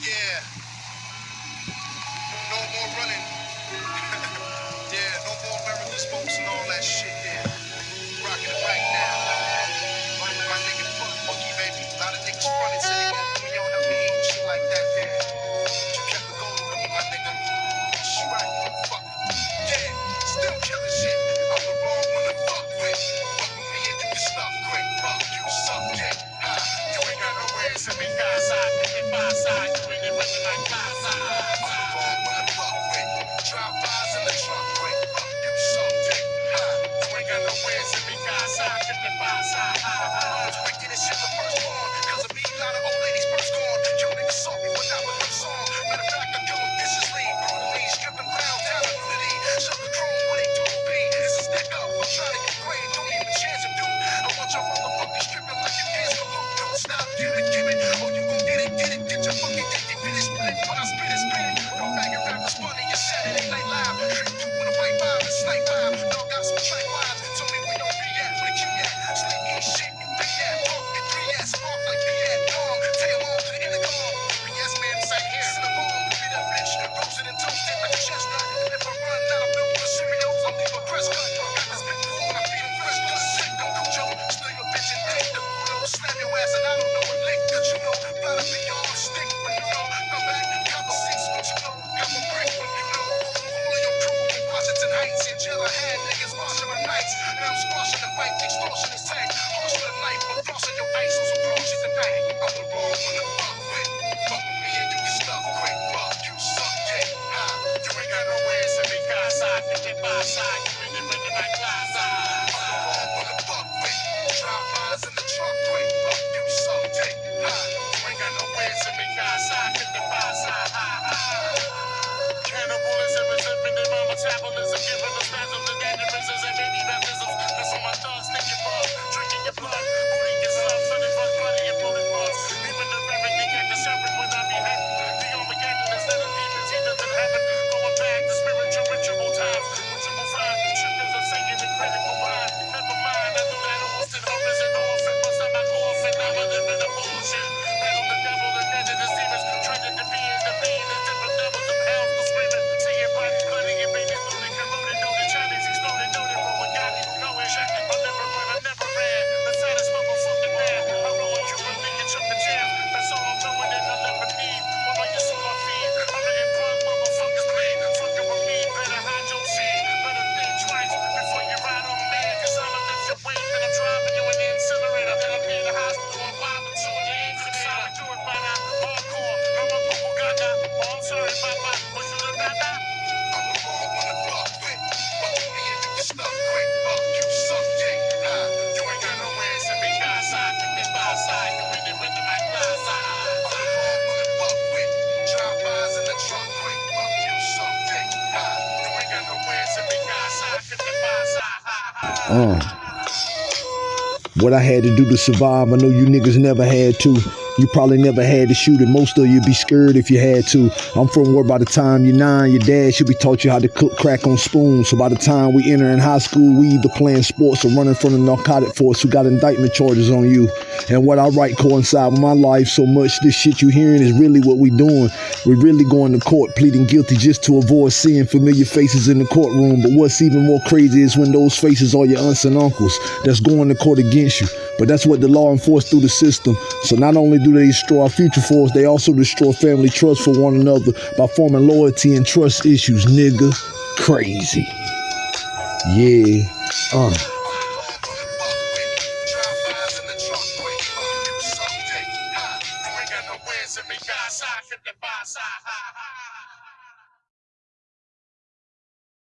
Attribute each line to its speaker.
Speaker 1: Yeah. textos.
Speaker 2: Uh. What I had to do to survive, I know you niggas never had to. You probably never had to shoot it. Most of you'd be scared if you had to. I'm from where by the time you're nine, your dad should be taught you how to cook crack on spoons. So by the time we enter in high school, we either playing sports or running from the narcotic force who got indictment charges on you. And what I write coincide with my life so much this shit you hearing is really what we doing. We're really going to court pleading guilty just to avoid seeing familiar faces in the courtroom. But what's even more crazy is when those faces are your aunts and uncles that's going to court against you. But that's what the law enforced through the system. So not only do do they destroy our future for us, they also destroy family trust for one another by forming loyalty and trust issues, nigga. Crazy. Yeah. Uh.